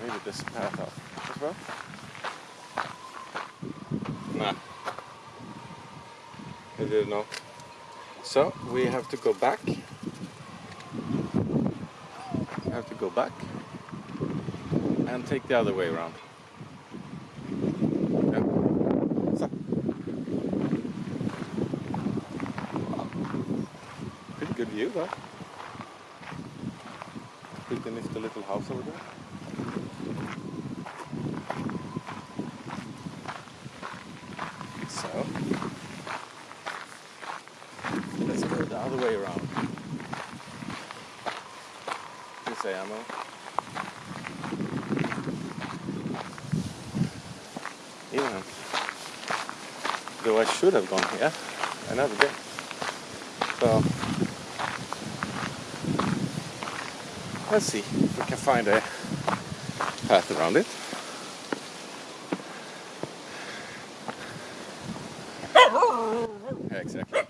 Maybe this path up as well. Nah. I didn't know. So we have to go back. We have to go back and take the other way around. Pretty good view though. Pretty nifty little house over there. So Let's go the other way around. You say ammo? Yeah. Though I should have gone here. Never did. So let's see if we can find a path around it. Yeah, exactly.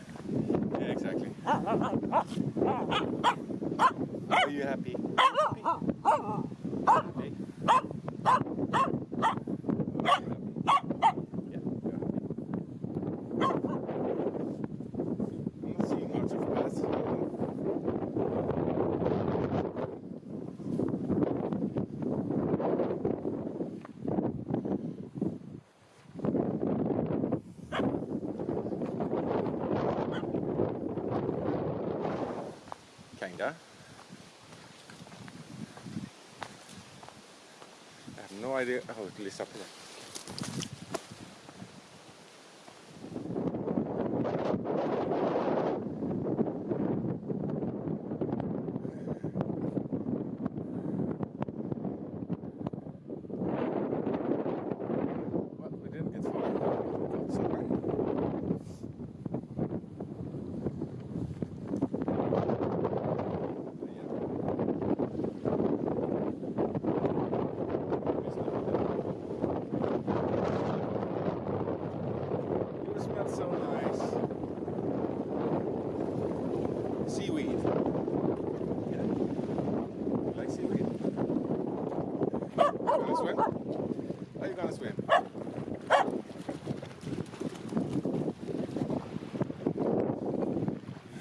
Yeah, exactly. Are you happy? Happy? Happy? Yeah, you're happy. I'm not seeing much of paths. Kinda. I have no idea. Oh, How it leads up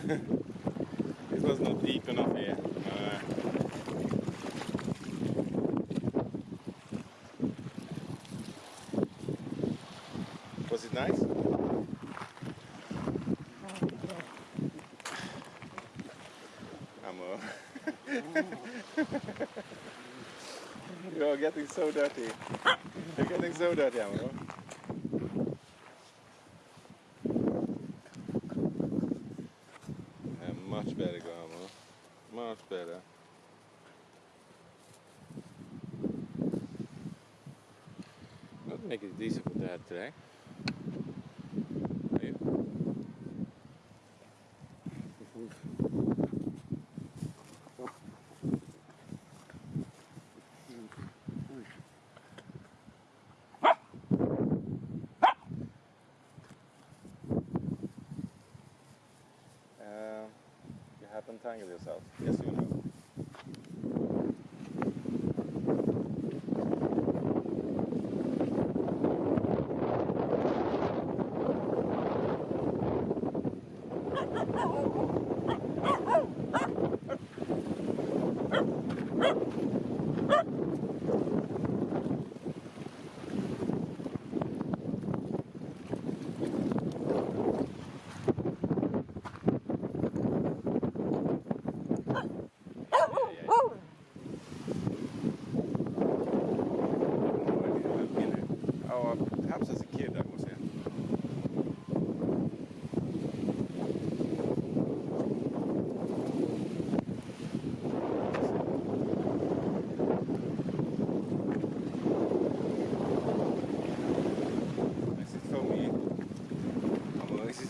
it was not deep enough here. Uh, was it nice? Ammo. You're getting so dirty. You're getting so dirty, Ammo. Today. Are you? Um, you have entangled yourself. Yes, you know. Yeah, yeah, yeah. Oh, uh, perhaps as a kid I was here. Is it for me? Amor, is it?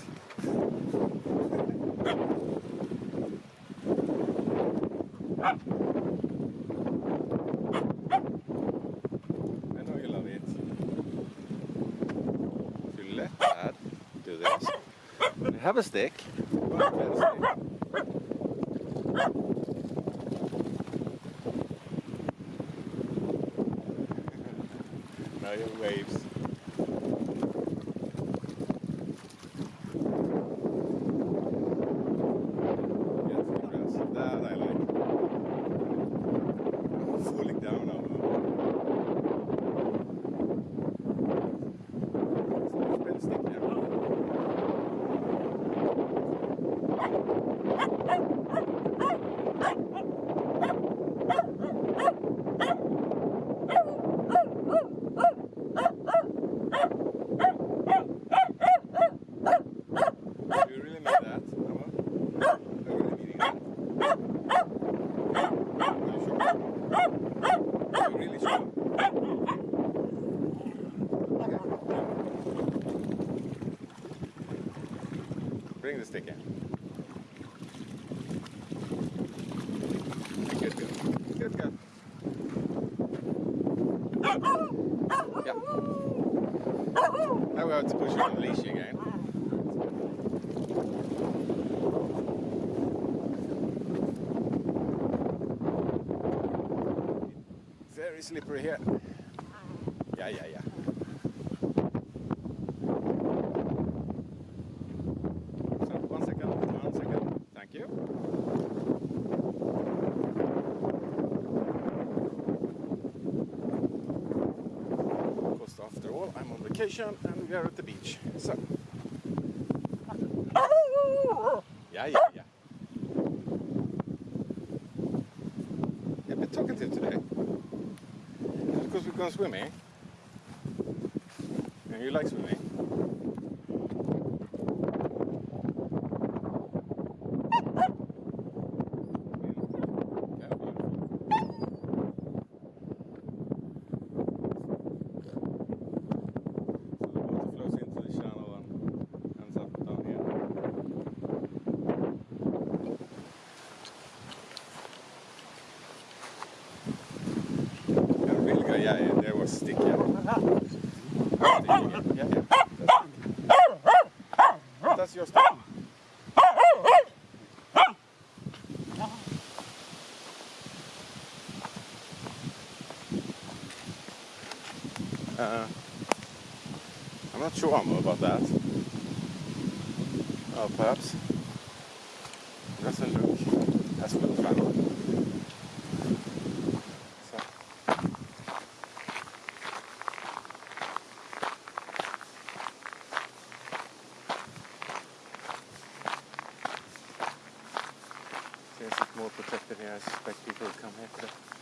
I know you love it. If you let Dad do this, you have a stick. Now you have waves. Get some grass. That I like. I'm falling down now. Spin stick here. Do you really mean that? Emma? Are you really meaning that? Are you sure? Are you really sure? Okay. Bring the stick in. Good, good. Good, good. Yeah. Now we have to push you on the leash again. Very slippery here. Yeah, yeah, yeah. So, one second, one second. Thank you. Because after all, I'm on vacation and we are at the beach. So. Yeah, yeah, yeah. You've been talkative today. Because we've gone swimming? And you like swimming? Yeah, beautiful. So the water flows into the channel and ends up down here. Yeah, really good. Yeah, yeah, there was stick. Yeah. Yeah, yeah. Uh-uh. I'm not sure about that. Oh, perhaps. It doesn't look as well traveled. So. Since it's more protected here, I suspect people will come here today.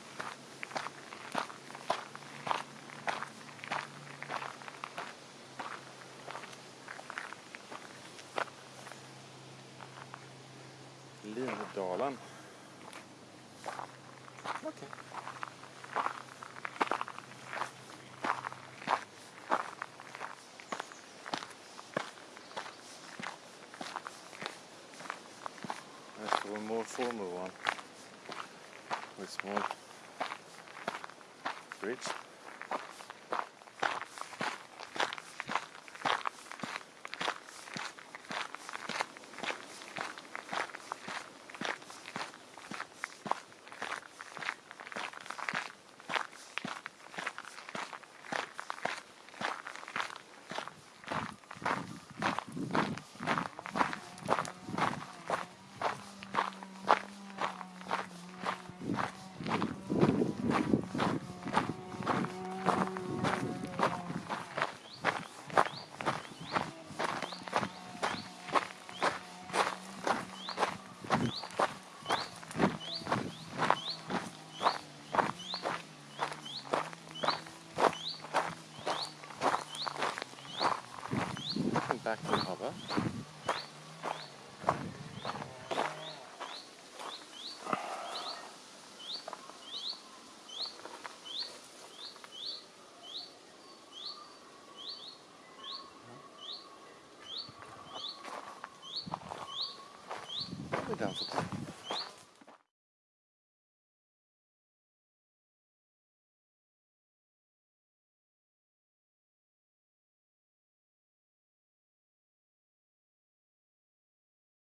Formal one with small bridge.